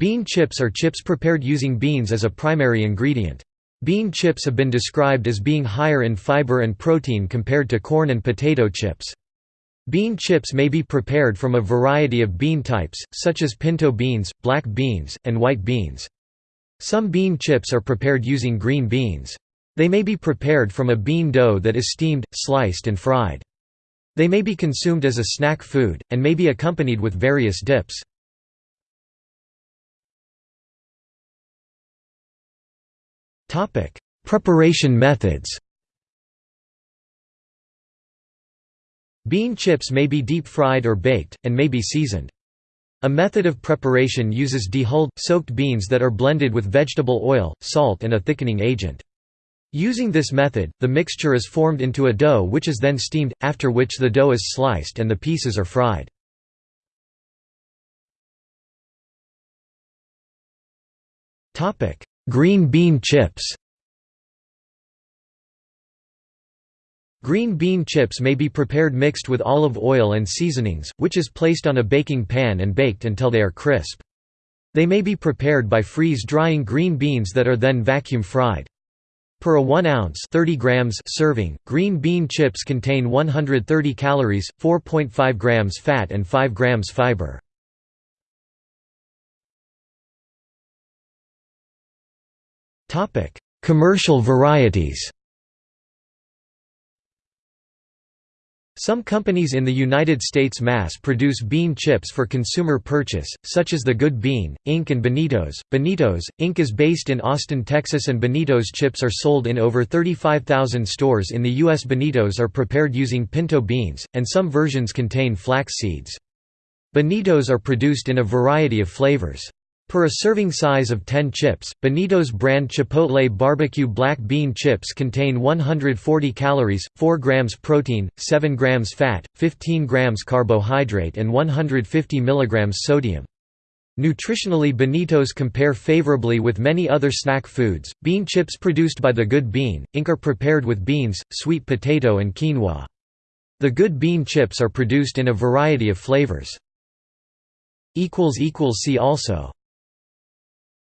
Bean chips are chips prepared using beans as a primary ingredient. Bean chips have been described as being higher in fiber and protein compared to corn and potato chips. Bean chips may be prepared from a variety of bean types, such as pinto beans, black beans, and white beans. Some bean chips are prepared using green beans. They may be prepared from a bean dough that is steamed, sliced and fried. They may be consumed as a snack food, and may be accompanied with various dips. Preparation methods Bean chips may be deep-fried or baked, and may be seasoned. A method of preparation uses dehulled, soaked beans that are blended with vegetable oil, salt and a thickening agent. Using this method, the mixture is formed into a dough which is then steamed, after which the dough is sliced and the pieces are fried. Green bean chips Green bean chips may be prepared mixed with olive oil and seasonings, which is placed on a baking pan and baked until they are crisp. They may be prepared by freeze-drying green beans that are then vacuum fried. Per a 1 ounce 30 grams serving, green bean chips contain 130 calories, 4.5 grams fat and 5 grams fiber. Commercial varieties Some companies in the United States mass-produce bean chips for consumer purchase, such as the Good Bean, Inc. and Beanitos. Beanitos, Inc. is based in Austin, Texas and Beanitos chips are sold in over 35,000 stores in the U.S. Beanitos are prepared using pinto beans, and some versions contain flax seeds. Beanitos are produced in a variety of flavors. Per a serving size of 10 chips, Beanitos brand Chipotle barbecue black bean chips contain 140 calories, 4 grams protein, 7 grams fat, 15 grams carbohydrate and 150 milligrams sodium. Nutritionally Beanitos compare favorably with many other snack foods. Bean chips produced by the Good Bean, Inc. are prepared with beans, sweet potato and quinoa. The Good Bean chips are produced in a variety of flavors. See also